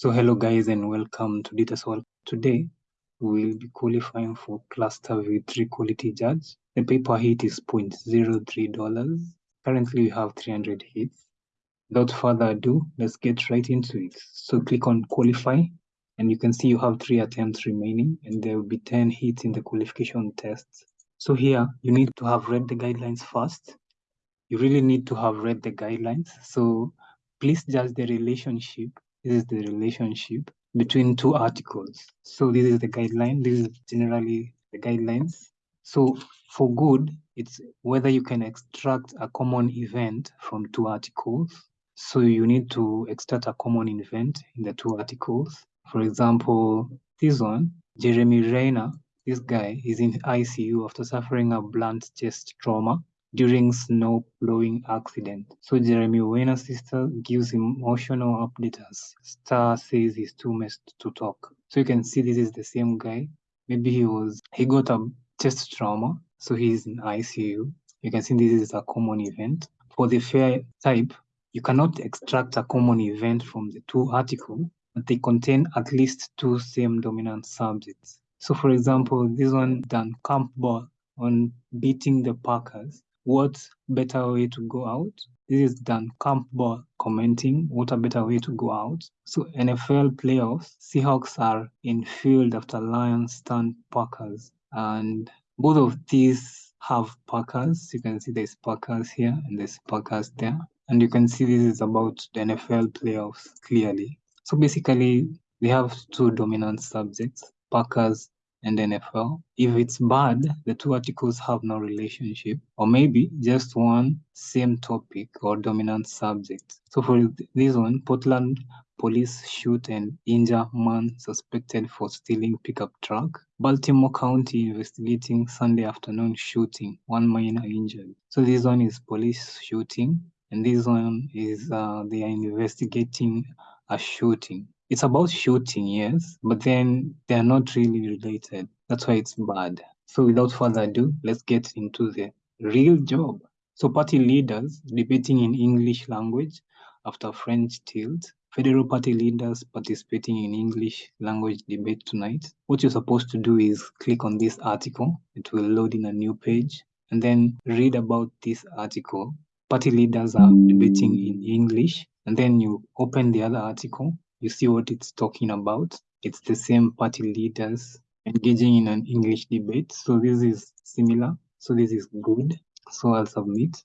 So hello guys and welcome to DataSolve. Today we will be qualifying for Cluster V3 Quality Judge. The paper hit is $0.03. Currently we have 300 hits. Without further ado, let's get right into it. So click on qualify and you can see you have three attempts remaining and there will be 10 hits in the qualification test. So here you need to have read the guidelines first. You really need to have read the guidelines. So please judge the relationship this is the relationship between two articles. So this is the guideline. This is generally the guidelines. So for good, it's whether you can extract a common event from two articles. So you need to extract a common event in the two articles. For example, this one, Jeremy Renner, this guy is in ICU after suffering a blunt chest trauma during snow plowing accident. So Jeremy Renner's sister gives emotional update as Star says he's too messed to talk. So you can see this is the same guy. Maybe he was he got a chest trauma, so he's in ICU. You can see this is a common event. For the fair type, you cannot extract a common event from the two articles, but they contain at least two same dominant subjects. So for example, this one Dan Campbell on beating the Packers what better way to go out? This is Dan Campbell commenting, what a better way to go out. So NFL playoffs, Seahawks are in field after Lions stand Packers. And both of these have Packers. You can see there's Packers here and there's Packers there. And you can see this is about the NFL playoffs clearly. So basically, they have two dominant subjects, Packers and NFL. If it's bad, the two articles have no relationship, or maybe just one same topic or dominant subject. So for this one, Portland police shoot and injure man suspected for stealing pickup truck. Baltimore County investigating Sunday afternoon shooting, one minor injured. So this one is police shooting, and this one is uh, they are investigating a shooting it's about shooting, yes, but then they're not really related. That's why it's bad. So without further ado, let's get into the real job. So party leaders debating in English language after French tilt. Federal party leaders participating in English language debate tonight. What you're supposed to do is click on this article. It will load in a new page and then read about this article. Party leaders are debating in English and then you open the other article you see what it's talking about. It's the same party leaders engaging in an English debate. So this is similar. So this is good. So I'll submit.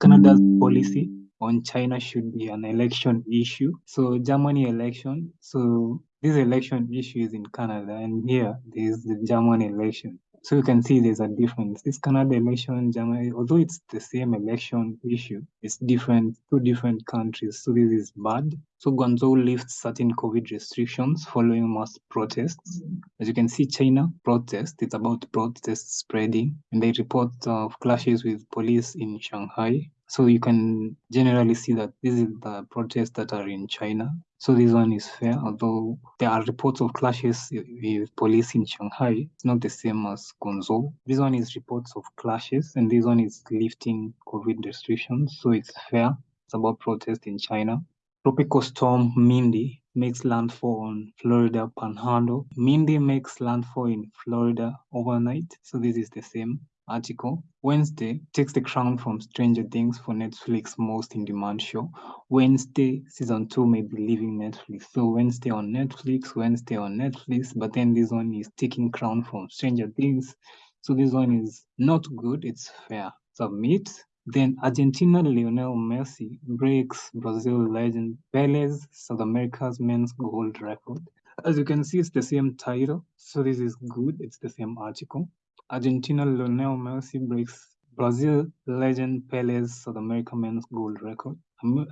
Canada's policy on China should be an election issue. So Germany election. So this election issue is in Canada, and here there's the German election. So you can see there's a difference. This Canada election, Germany, although it's the same election issue, it's different, two different countries. So this is bad. So Guangzhou lifts certain COVID restrictions following mass protests. As you can see, China protest, it's about protests spreading, and they report of clashes with police in Shanghai. So you can generally see that this is the protests that are in China. So this one is fair, although there are reports of clashes with police in Shanghai. It's not the same as Guangzhou. This one is reports of clashes, and this one is lifting COVID restrictions. So it's fair. It's about protest in China. Tropical storm Mindy makes landfall on Florida Panhandle. Mindy makes landfall in Florida overnight. So this is the same article. Wednesday takes the crown from Stranger Things for Netflix most in demand show. Wednesday season two may be leaving Netflix. So Wednesday on Netflix, Wednesday on Netflix, but then this one is taking crown from Stranger Things. So this one is not good, it's fair. Submit. Then Argentina Lionel Messi breaks Brazil legend Pele's South America's men's gold record. As you can see, it's the same title. So this is good. It's the same article. Argentina Lionel Messi breaks Brazil legend Pele's South American men's gold record.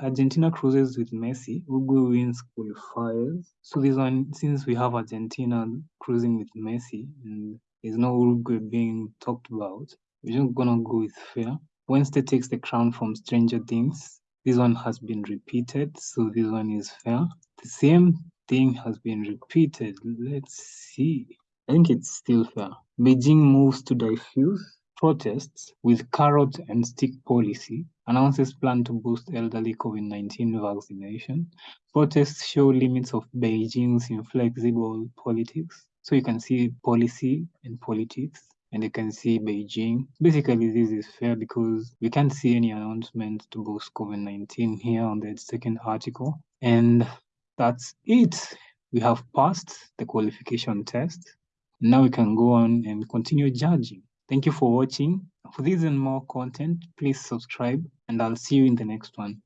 Argentina cruises with Messi. Uruguay wins qualifiers. So this one, since we have Argentina cruising with Messi and there's no Uruguay being talked about, we're just gonna go with fair. Wednesday takes the crown from Stranger Things. This one has been repeated, so this one is fair. The same thing has been repeated. Let's see. I think it's still fair. Beijing moves to diffuse protests with carrot and stick policy, announces plan to boost elderly COVID-19 vaccination. Protests show limits of Beijing's inflexible politics. So you can see policy and politics and you can see Beijing. Basically, this is fair because we can't see any announcement to boost COVID-19 here on the second article. And that's it. We have passed the qualification test. Now we can go on and continue judging. Thank you for watching. For this and more content, please subscribe and I'll see you in the next one.